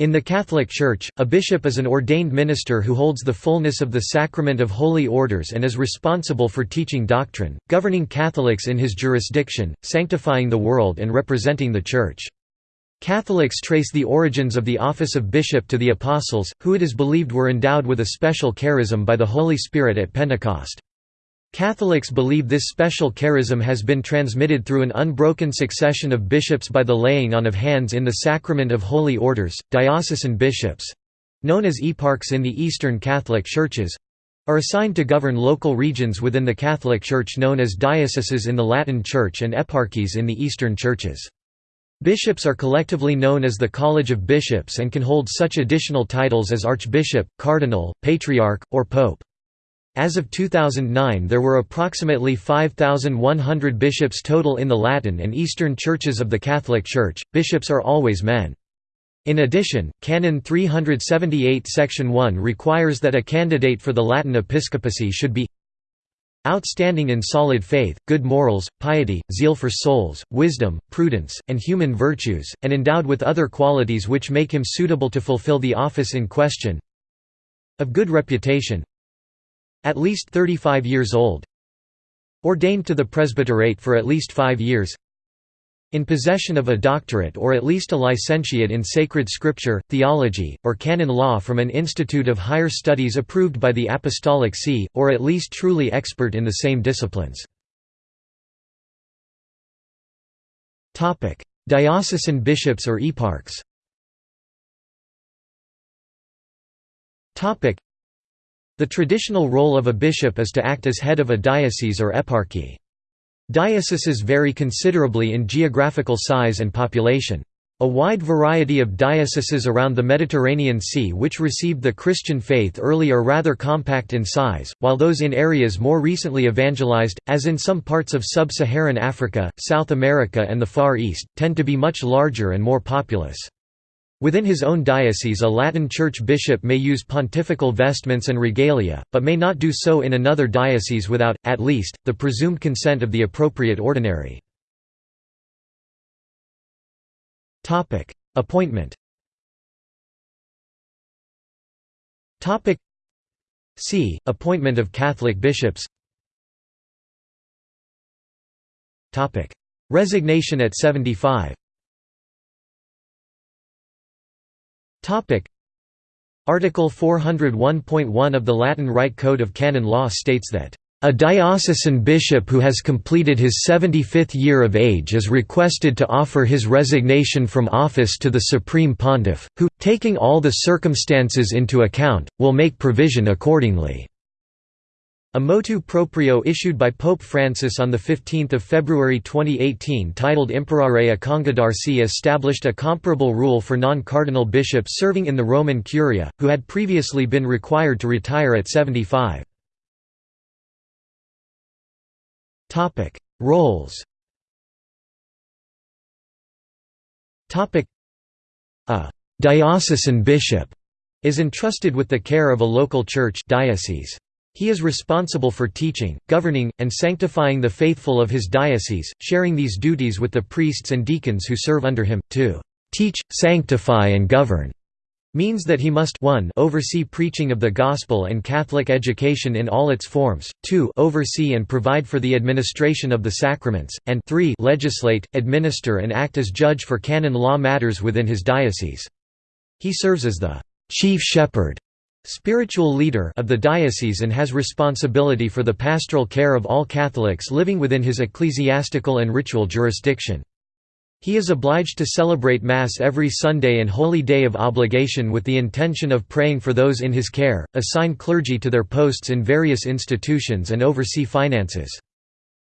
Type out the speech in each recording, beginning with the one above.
In the Catholic Church, a bishop is an ordained minister who holds the fullness of the sacrament of holy orders and is responsible for teaching doctrine, governing Catholics in his jurisdiction, sanctifying the world and representing the Church. Catholics trace the origins of the office of bishop to the Apostles, who it is believed were endowed with a special charism by the Holy Spirit at Pentecost. Catholics believe this special charism has been transmitted through an unbroken succession of bishops by the laying on of hands in the sacrament of holy orders. Diocesan bishops known as eparchs in the Eastern Catholic Churches are assigned to govern local regions within the Catholic Church known as dioceses in the Latin Church and eparchies in the Eastern Churches. Bishops are collectively known as the College of Bishops and can hold such additional titles as Archbishop, Cardinal, Patriarch, or Pope. As of 2009 there were approximately 5,100 bishops total in the Latin and Eastern churches of the Catholic Church. Bishops are always men. In addition, Canon 378 Section 1 requires that a candidate for the Latin episcopacy should be outstanding in solid faith, good morals, piety, zeal for souls, wisdom, prudence, and human virtues, and endowed with other qualities which make him suitable to fulfill the office in question of good reputation, at least 35 years old. Ordained to the presbyterate for at least five years. In possession of a doctorate or at least a licentiate in sacred scripture, theology, or canon law from an institute of higher studies approved by the Apostolic See, or at least truly expert in the same disciplines. Diocesan bishops or eparchs the traditional role of a bishop is to act as head of a diocese or eparchy. Dioceses vary considerably in geographical size and population. A wide variety of dioceses around the Mediterranean Sea which received the Christian faith early are rather compact in size, while those in areas more recently evangelized, as in some parts of sub-Saharan Africa, South America and the Far East, tend to be much larger and more populous. Within his own diocese a Latin Church bishop may use pontifical vestments and regalia, but may not do so in another diocese without, at least, the presumed consent of the appropriate ordinary. Appointment. C. Appointment of Catholic bishops. Resignation at 75 Topic Article 401.1 of the Latin Rite Code of Canon Law states that a diocesan bishop who has completed his 75th year of age is requested to offer his resignation from office to the Supreme Pontiff, who, taking all the circumstances into account, will make provision accordingly. A motu proprio issued by Pope Francis on 15 February 2018 titled Imparare a Congedarsi established a comparable rule for non-cardinal bishops serving in the Roman Curia, who had previously been required to retire at 75. Roles A «diocesan bishop» is entrusted with the care of a local church diocese. He is responsible for teaching, governing, and sanctifying the faithful of his diocese, sharing these duties with the priests and deacons who serve under him. To teach, sanctify and govern means that he must 1 oversee preaching of the gospel and Catholic education in all its forms, 2 oversee and provide for the administration of the sacraments, and 3 legislate, administer and act as judge for canon law matters within his diocese. He serves as the chief shepherd spiritual leader of the diocese and has responsibility for the pastoral care of all Catholics living within his ecclesiastical and ritual jurisdiction. He is obliged to celebrate Mass every Sunday and holy day of obligation with the intention of praying for those in his care, assign clergy to their posts in various institutions and oversee finances.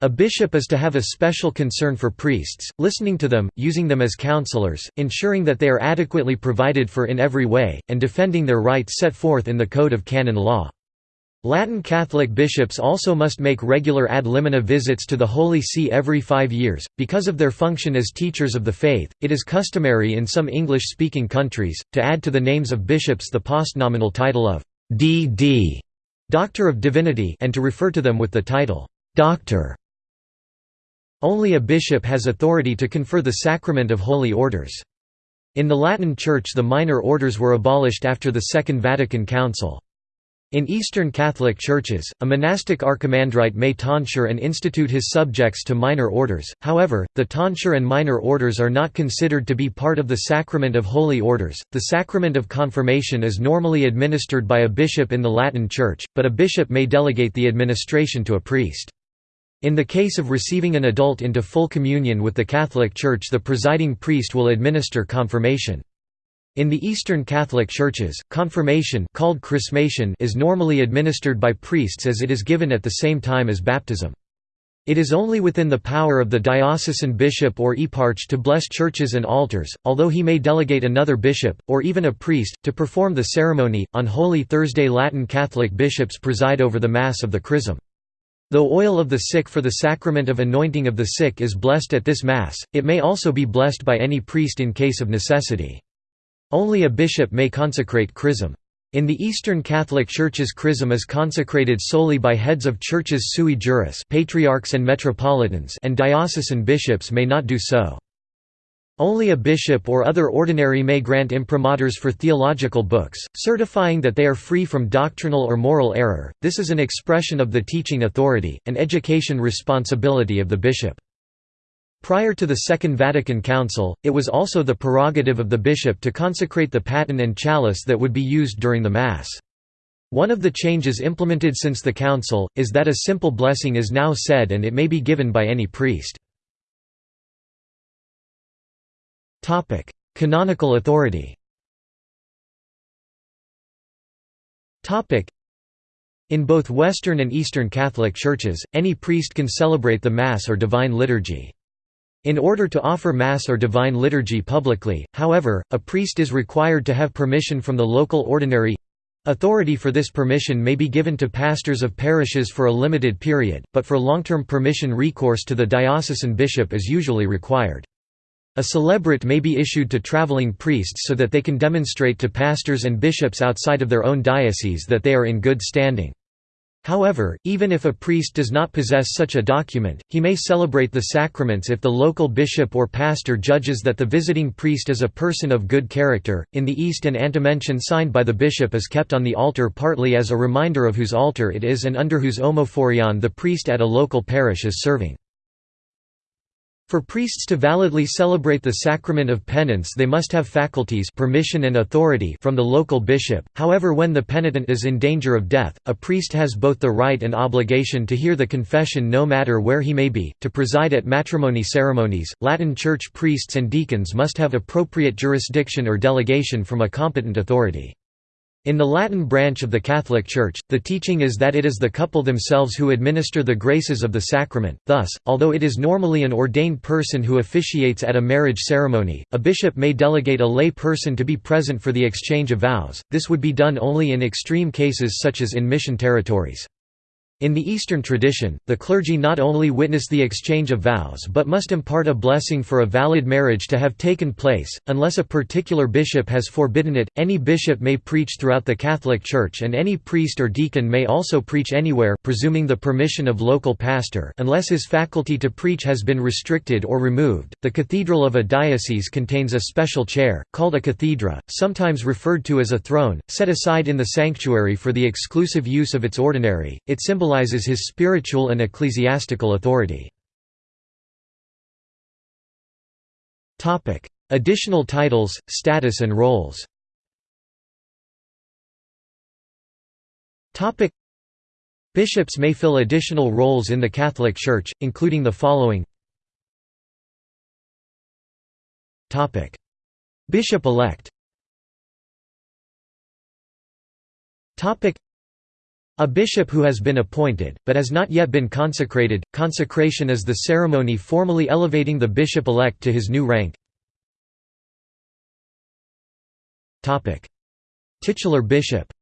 A bishop is to have a special concern for priests, listening to them, using them as counselors, ensuring that they are adequately provided for in every way, and defending their rights set forth in the Code of Canon Law. Latin Catholic bishops also must make regular ad limina visits to the Holy See every five years. Because of their function as teachers of the faith, it is customary in some English speaking countries, to add to the names of bishops the postnominal title of D.D. Doctor of Divinity, and to refer to them with the title Doctor. Only a bishop has authority to confer the sacrament of holy orders. In the Latin Church the minor orders were abolished after the Second Vatican Council. In Eastern Catholic churches, a monastic archimandrite may tonsure and institute his subjects to minor orders, however, the tonsure and minor orders are not considered to be part of the sacrament of holy orders. The sacrament of confirmation is normally administered by a bishop in the Latin Church, but a bishop may delegate the administration to a priest. In the case of receiving an adult into full communion with the Catholic Church the presiding priest will administer confirmation. In the Eastern Catholic Churches, confirmation called chrismation is normally administered by priests as it is given at the same time as baptism. It is only within the power of the diocesan bishop or eparch to bless churches and altars, although he may delegate another bishop, or even a priest, to perform the ceremony. On Holy Thursday, Latin Catholic bishops preside over the Mass of the Chrism. Though oil of the sick for the sacrament of anointing of the sick is blessed at this Mass, it may also be blessed by any priest in case of necessity. Only a bishop may consecrate chrism. In the Eastern Catholic Churches chrism is consecrated solely by heads of churches sui juris patriarchs and metropolitans and diocesan bishops may not do so. Only a bishop or other ordinary may grant imprimaturs for theological books, certifying that they are free from doctrinal or moral error. This is an expression of the teaching authority, and education responsibility of the bishop. Prior to the Second Vatican Council, it was also the prerogative of the bishop to consecrate the paten and chalice that would be used during the Mass. One of the changes implemented since the Council, is that a simple blessing is now said and it may be given by any priest. Canonical authority Topic: in both Western and Eastern Catholic churches, any priest can celebrate the Mass or Divine Liturgy. In order to offer Mass or Divine Liturgy publicly, however, a priest is required to have permission from the local ordinary Authority for this permission may be given to pastors of parishes for a limited period, but for long-term permission recourse to the diocesan bishop is usually required. A celebret may be issued to traveling priests so that they can demonstrate to pastors and bishops outside of their own diocese that they are in good standing. However, even if a priest does not possess such a document, he may celebrate the sacraments if the local bishop or pastor judges that the visiting priest is a person of good character. In the East, an antimension signed by the bishop is kept on the altar partly as a reminder of whose altar it is and under whose omophorion the priest at a local parish is serving. For priests to validly celebrate the sacrament of penance they must have faculties permission and authority from the local bishop, however when the penitent is in danger of death, a priest has both the right and obligation to hear the confession no matter where he may be, to preside at matrimony ceremonies, Latin Church priests and deacons must have appropriate jurisdiction or delegation from a competent authority. In the Latin branch of the Catholic Church, the teaching is that it is the couple themselves who administer the graces of the sacrament, thus, although it is normally an ordained person who officiates at a marriage ceremony, a bishop may delegate a lay person to be present for the exchange of vows, this would be done only in extreme cases such as in mission territories. In the Eastern tradition, the clergy not only witness the exchange of vows but must impart a blessing for a valid marriage to have taken place, unless a particular bishop has forbidden it. Any bishop may preach throughout the Catholic Church and any priest or deacon may also preach anywhere presuming the permission of local pastor unless his faculty to preach has been restricted or removed. The cathedral of a diocese contains a special chair, called a cathedra, sometimes referred to as a throne, set aside in the sanctuary for the exclusive use of its ordinary. It symbolizes his spiritual and ecclesiastical authority. Additional titles, status and roles. Bishops may fill additional roles in the Catholic Church, including the following. Bishop-elect a bishop who has been appointed, but has not yet been consecrated, consecration is the ceremony formally elevating the bishop-elect to his new rank. Titular bishop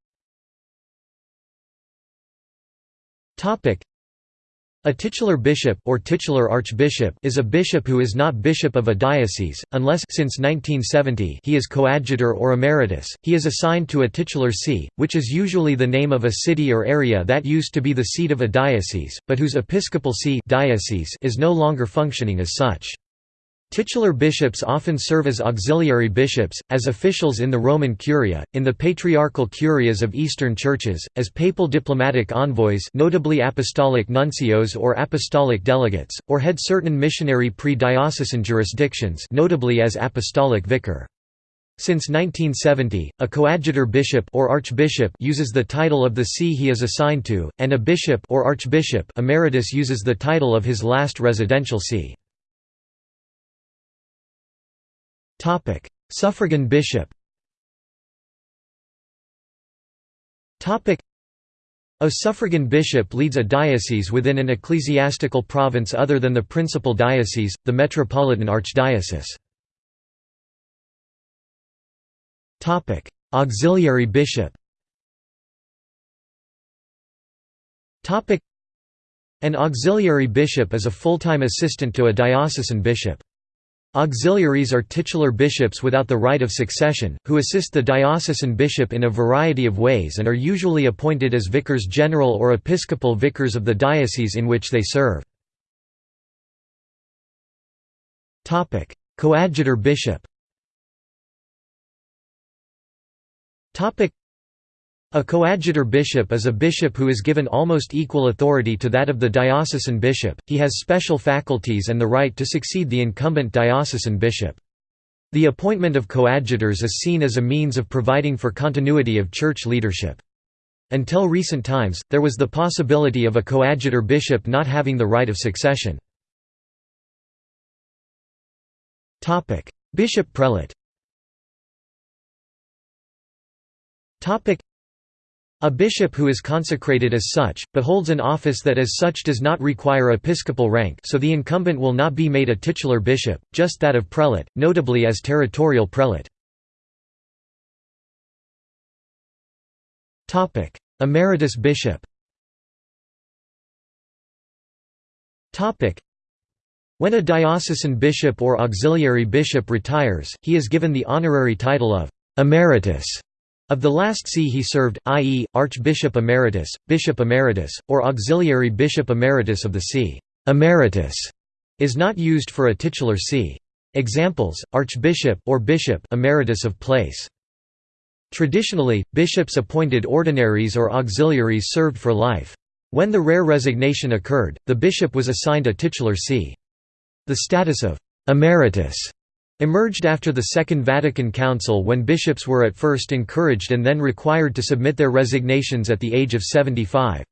a titular bishop or titular archbishop is a bishop who is not bishop of a diocese, unless since 1970 he is coadjutor or emeritus, he is assigned to a titular see, which is usually the name of a city or area that used to be the seat of a diocese, but whose episcopal see diocese is no longer functioning as such. Titular bishops often serve as auxiliary bishops, as officials in the Roman Curia, in the patriarchal curias of Eastern churches, as papal diplomatic envoys notably apostolic nuncios or apostolic delegates, or head certain missionary pre-diocesan jurisdictions notably as apostolic vicar. Since 1970, a coadjutor bishop or archbishop uses the title of the see he is assigned to, and a bishop or archbishop emeritus uses the title of his last residential see. Suffragan bishop. A suffragan bishop leads a diocese within an ecclesiastical province other than the principal diocese, the metropolitan archdiocese. Auxiliary bishop. An auxiliary bishop is a full-time assistant to a diocesan bishop. Auxiliaries are titular bishops without the right of succession, who assist the diocesan bishop in a variety of ways and are usually appointed as vicars general or episcopal vicars of the diocese in which they serve. Coadjutor bishop a coadjutor bishop is a bishop who is given almost equal authority to that of the diocesan bishop, he has special faculties and the right to succeed the incumbent diocesan bishop. The appointment of coadjutors is seen as a means of providing for continuity of church leadership. Until recent times, there was the possibility of a coadjutor bishop not having the right of succession. Bishop prelate a bishop who is consecrated as such, but holds an office that as such does not require episcopal rank so the incumbent will not be made a titular bishop, just that of prelate, notably as territorial prelate. Emeritus bishop When a diocesan bishop or auxiliary bishop retires, he is given the honorary title of «emeritus» Of the last see he served, i.e., Archbishop Emeritus, Bishop Emeritus, or Auxiliary Bishop Emeritus of the see. Emeritus is not used for a titular see. Examples: Archbishop or Bishop Emeritus of place. Traditionally, bishops appointed ordinaries or auxiliaries served for life. When the rare resignation occurred, the bishop was assigned a titular see. The status of emeritus emerged after the Second Vatican Council when bishops were at first encouraged and then required to submit their resignations at the age of 75.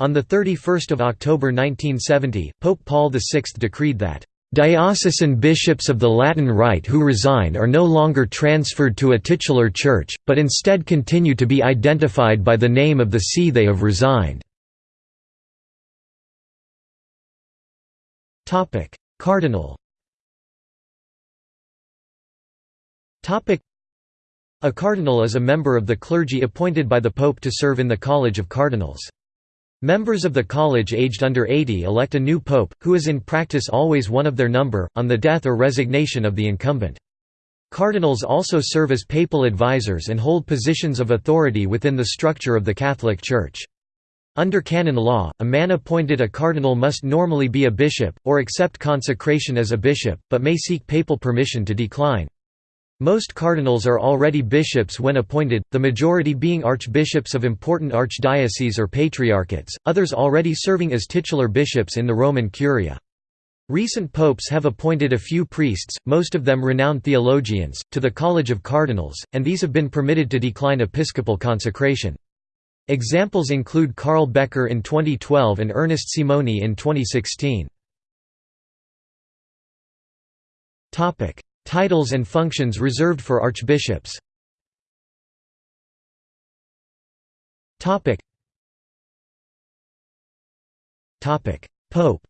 On 31 October 1970, Pope Paul VI decreed that, "...diocesan bishops of the Latin Rite who resign are no longer transferred to a titular church, but instead continue to be identified by the name of the see they have resigned." Cardinal A cardinal is a member of the clergy appointed by the Pope to serve in the College of Cardinals. Members of the college aged under 80 elect a new pope, who is in practice always one of their number, on the death or resignation of the incumbent. Cardinals also serve as papal advisors and hold positions of authority within the structure of the Catholic Church. Under canon law, a man appointed a cardinal must normally be a bishop, or accept consecration as a bishop, but may seek papal permission to decline. Most cardinals are already bishops when appointed, the majority being archbishops of important archdioceses or patriarchates, others already serving as titular bishops in the Roman Curia. Recent popes have appointed a few priests, most of them renowned theologians, to the College of Cardinals, and these have been permitted to decline episcopal consecration. Examples include Karl Becker in 2012 and Ernest Simoni in 2016. Titles and functions reserved for archbishops. Pope.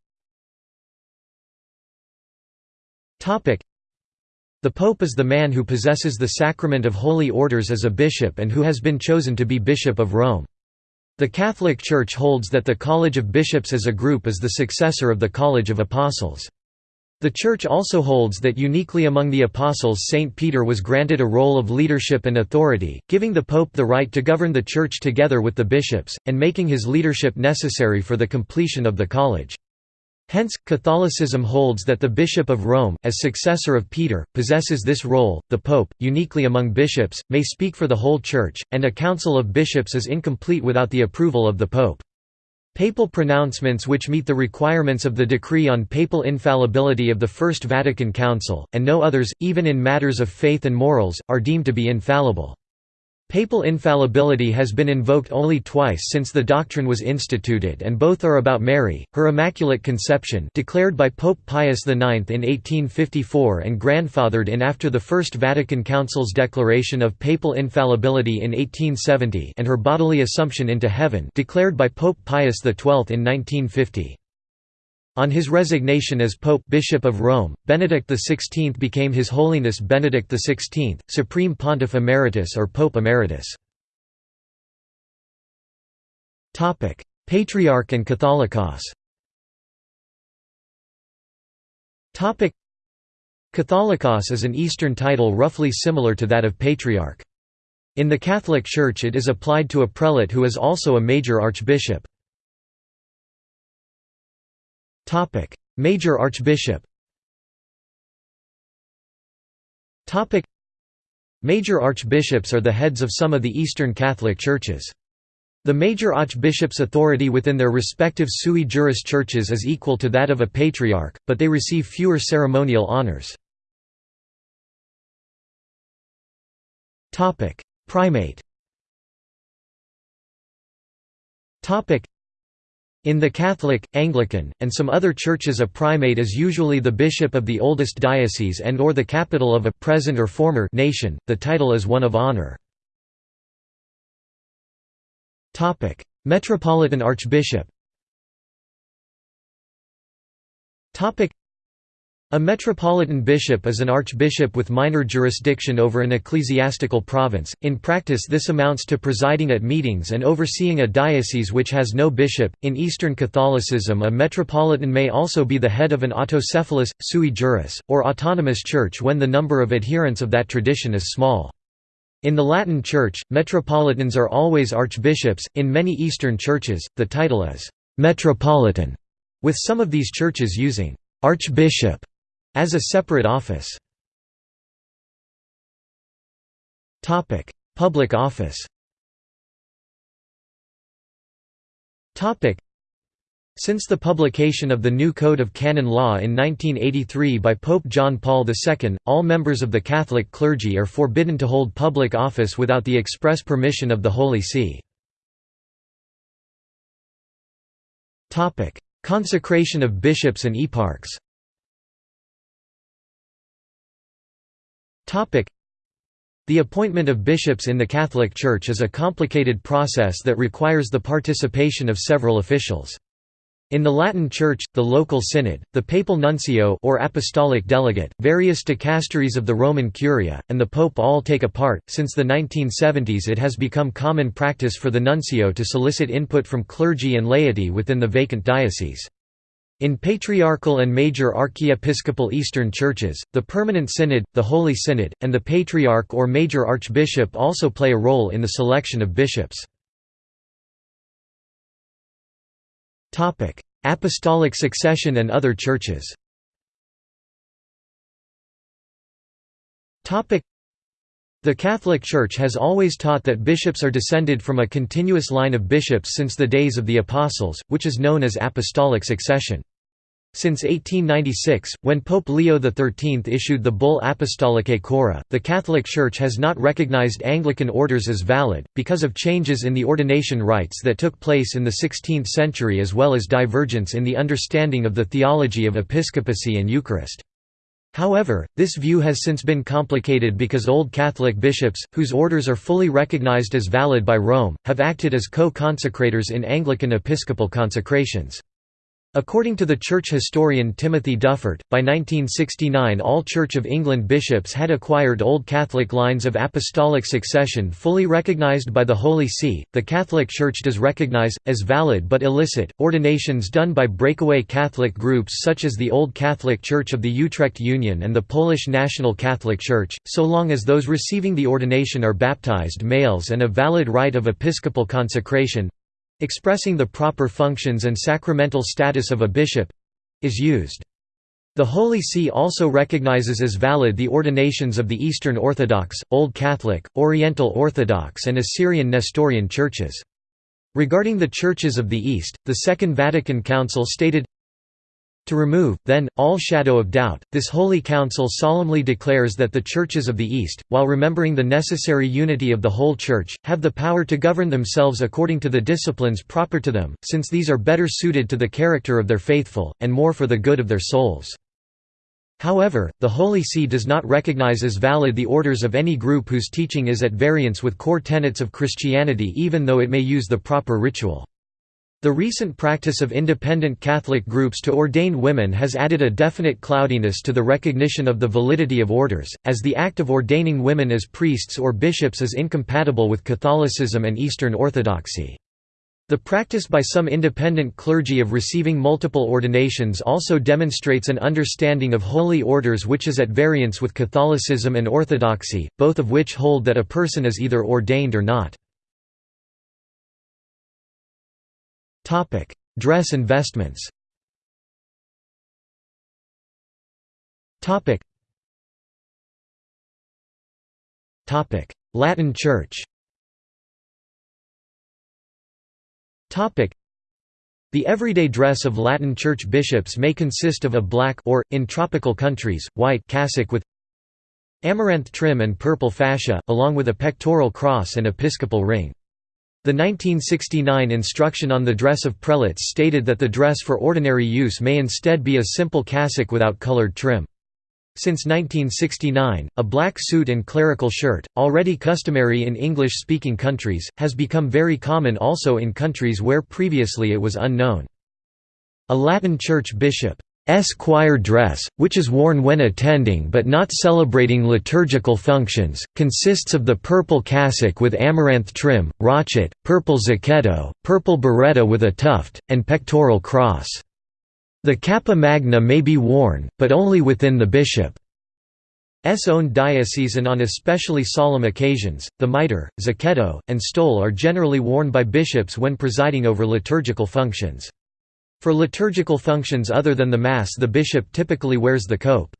The Pope is the man who possesses the sacrament of holy orders as a bishop and who has been chosen to be Bishop of Rome. The Catholic Church holds that the College of Bishops as a group is the successor of the College of Apostles. The Church also holds that uniquely among the Apostles St. Peter was granted a role of leadership and authority, giving the Pope the right to govern the Church together with the bishops, and making his leadership necessary for the completion of the college. Hence, Catholicism holds that the Bishop of Rome, as successor of Peter, possesses this role. The Pope, uniquely among bishops, may speak for the whole Church, and a council of bishops is incomplete without the approval of the Pope. Papal pronouncements which meet the requirements of the decree on papal infallibility of the First Vatican Council, and no others, even in matters of faith and morals, are deemed to be infallible. Papal infallibility has been invoked only twice since the doctrine was instituted and both are about Mary, her Immaculate Conception declared by Pope Pius IX in 1854 and grandfathered in after the First Vatican Council's declaration of papal infallibility in 1870 and her bodily assumption into heaven declared by Pope Pius XII in 1950. On his resignation as Pope Bishop of Rome, Benedict XVI became His Holiness Benedict XVI, Supreme Pontiff Emeritus or Pope Emeritus. Patriarch and Catholicos Catholicos is an Eastern title roughly similar to that of Patriarch. In the Catholic Church it is applied to a prelate who is also a major archbishop. Topic: Major Archbishop. Topic: Major archbishops are the heads of some of the Eastern Catholic churches. The major archbishop's authority within their respective sui juris churches is equal to that of a patriarch, but they receive fewer ceremonial honors. Primate in the Catholic, Anglican, and some other churches a primate is usually the bishop of the oldest diocese and or the capital of a present or former nation, the title is one of honor. Metropolitan Archbishop a metropolitan bishop is an archbishop with minor jurisdiction over an ecclesiastical province. In practice, this amounts to presiding at meetings and overseeing a diocese which has no bishop. In Eastern Catholicism, a metropolitan may also be the head of an autocephalous, sui juris, or autonomous church when the number of adherents of that tradition is small. In the Latin Church, metropolitans are always archbishops. In many Eastern churches, the title is metropolitan, with some of these churches using archbishop as a separate office. Topic: Public office Topic: since the publication of the new Code of Canon Law in 1983 by Pope John Paul II, all members of the Catholic clergy are forbidden to hold public office without the express permission of the Holy See. Consecration of bishops and eparchs The appointment of bishops in the Catholic Church is a complicated process that requires the participation of several officials. In the Latin Church, the local synod, the papal nuncio or apostolic delegate, various dicasteries of the Roman Curia, and the pope all take a part. Since the 1970s it has become common practice for the nuncio to solicit input from clergy and laity within the vacant diocese. In patriarchal and major archiepiscopal Eastern churches, the Permanent Synod, the Holy Synod, and the Patriarch or Major Archbishop also play a role in the selection of bishops. Apostolic succession and other churches the Catholic Church has always taught that bishops are descended from a continuous line of bishops since the days of the Apostles, which is known as apostolic succession. Since 1896, when Pope Leo XIII issued the bull Apostolicae Curae, the Catholic Church has not recognized Anglican orders as valid, because of changes in the ordination rites that took place in the 16th century as well as divergence in the understanding of the theology of episcopacy and Eucharist. However, this view has since been complicated because Old Catholic bishops, whose orders are fully recognized as valid by Rome, have acted as co-consecrators in Anglican episcopal consecrations. According to the church historian Timothy Dufort, by 1969 all Church of England bishops had acquired Old Catholic lines of apostolic succession fully recognized by the Holy See. The Catholic Church does recognize, as valid but illicit, ordinations done by breakaway Catholic groups such as the Old Catholic Church of the Utrecht Union and the Polish National Catholic Church, so long as those receiving the ordination are baptized males and a valid rite of episcopal consecration expressing the proper functions and sacramental status of a bishop is used. The Holy See also recognizes as valid the ordinations of the Eastern Orthodox, Old Catholic, Oriental Orthodox and Assyrian Nestorian churches. Regarding the churches of the East, the Second Vatican Council stated, to remove, then, all shadow of doubt, this Holy Council solemnly declares that the churches of the East, while remembering the necessary unity of the whole Church, have the power to govern themselves according to the disciplines proper to them, since these are better suited to the character of their faithful, and more for the good of their souls. However, the Holy See does not recognize as valid the orders of any group whose teaching is at variance with core tenets of Christianity even though it may use the proper ritual. The recent practice of independent Catholic groups to ordain women has added a definite cloudiness to the recognition of the validity of orders, as the act of ordaining women as priests or bishops is incompatible with Catholicism and Eastern Orthodoxy. The practice by some independent clergy of receiving multiple ordinations also demonstrates an understanding of holy orders which is at variance with Catholicism and Orthodoxy, both of which hold that a person is either ordained or not. Topic: Dress and vestments. Topic. Topic: Latin Church. Topic. The everyday dress of Latin Church bishops may consist of a black or, in tropical countries, white cassock with amaranth trim and purple fascia, along with a pectoral cross and episcopal ring. The 1969 instruction on the dress of prelates stated that the dress for ordinary use may instead be a simple cassock without colored trim. Since 1969, a black suit and clerical shirt, already customary in English-speaking countries, has become very common also in countries where previously it was unknown. A Latin church bishop S choir dress, which is worn when attending but not celebrating liturgical functions, consists of the purple cassock with amaranth trim, rochet, purple zucchetto, purple biretta with a tuft, and pectoral cross. The cappa magna may be worn, but only within the bishop's own diocese and on especially solemn occasions. The mitre, zucchetto, and stole are generally worn by bishops when presiding over liturgical functions. For liturgical functions other than the Mass the bishop typically wears the cope.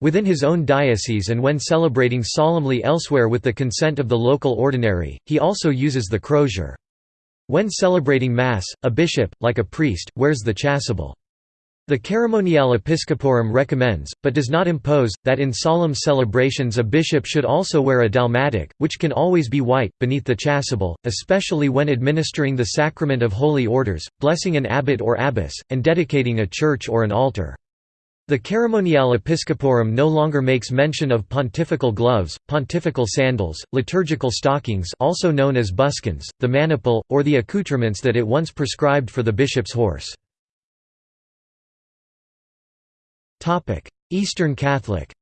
Within his own diocese and when celebrating solemnly elsewhere with the consent of the local ordinary, he also uses the crozier. When celebrating Mass, a bishop, like a priest, wears the chasuble. The Ceremoniale Episcoporum recommends, but does not impose, that in solemn celebrations a bishop should also wear a dalmatic, which can always be white, beneath the chasuble, especially when administering the sacrament of holy orders, blessing an abbot or abbess, and dedicating a church or an altar. The Ceremoniale Episcoporum no longer makes mention of pontifical gloves, pontifical sandals, liturgical stockings also known as buskins, the maniple, or the accoutrements that it once prescribed for the bishop's horse. Topic: Eastern Catholic.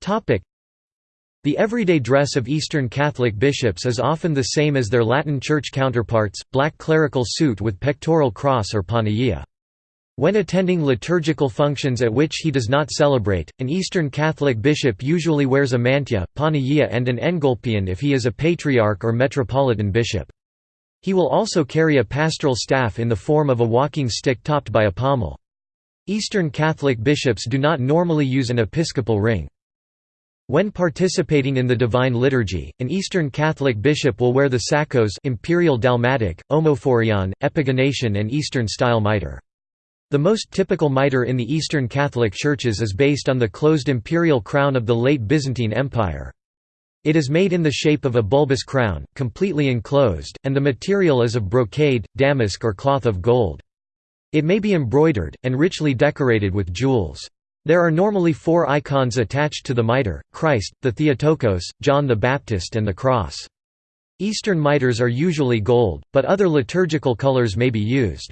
Topic: The everyday dress of Eastern Catholic bishops is often the same as their Latin Church counterparts, black clerical suit with pectoral cross or panagia. When attending liturgical functions at which he does not celebrate, an Eastern Catholic bishop usually wears a mantya, panagia and an engolpion if he is a patriarch or metropolitan bishop. He will also carry a pastoral staff in the form of a walking stick topped by a pommel. Eastern Catholic bishops do not normally use an episcopal ring. When participating in the Divine Liturgy, an Eastern Catholic bishop will wear the sakos imperial dalmatic, omophorion, epigonation and Eastern-style mitre. The most typical mitre in the Eastern Catholic churches is based on the closed imperial crown of the late Byzantine Empire. It is made in the shape of a bulbous crown, completely enclosed, and the material is of brocade, damask or cloth of gold. It may be embroidered, and richly decorated with jewels. There are normally four icons attached to the mitre, Christ, the Theotokos, John the Baptist and the cross. Eastern mitres are usually gold, but other liturgical colors may be used.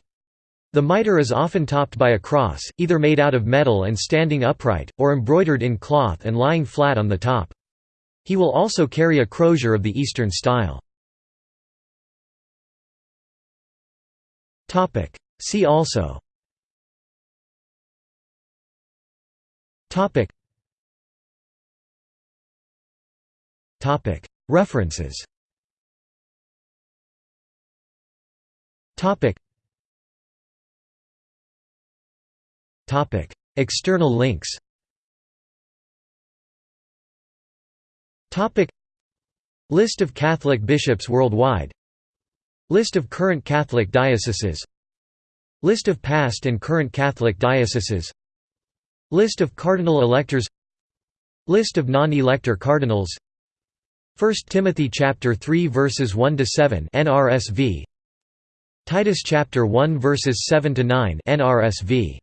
The mitre is often topped by a cross, either made out of metal and standing upright, or embroidered in cloth and lying flat on the top. He will also carry a crozier of the Eastern style. See also. References. External links. List of Catholic bishops worldwide. List of current Catholic dioceses. List of past and current Catholic dioceses. List of cardinal electors. List of non-elector cardinals. 1 Timothy chapter 3 verses 1 to 7 NRSV Titus chapter 1 verses 7 to 9 NRSV